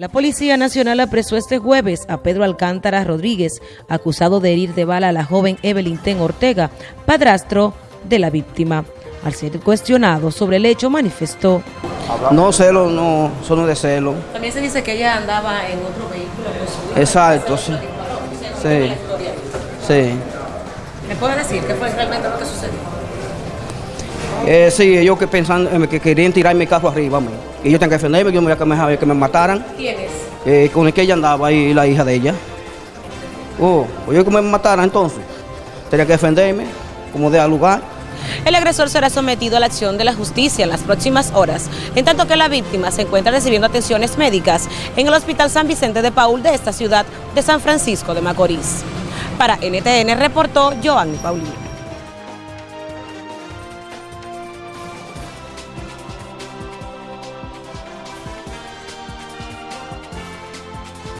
La Policía Nacional apresó este jueves a Pedro Alcántara Rodríguez, acusado de herir de bala a la joven Evelyn Ten Ortega, padrastro de la víctima. Al ser cuestionado sobre el hecho, manifestó. No, celo, no, son de celo. También se dice que ella andaba en otro vehículo. Exacto, sí. Sí. Sí. ¿Me puede decir qué fue realmente lo que sucedió? Eh, sí, ellos que pensan eh, que querían tirar mi carro arriba, man. y yo tengo que defenderme, yo me voy a que me, que me mataran. ¿Quién es? Eh, con el que ella andaba ahí, la hija de ella. Oh, pues yo que me mataran entonces. Tenía que defenderme, como de lugar. El agresor será sometido a la acción de la justicia en las próximas horas, en tanto que la víctima se encuentra recibiendo atenciones médicas en el Hospital San Vicente de Paul de esta ciudad de San Francisco de Macorís. Para NTN reportó Joan Paulino.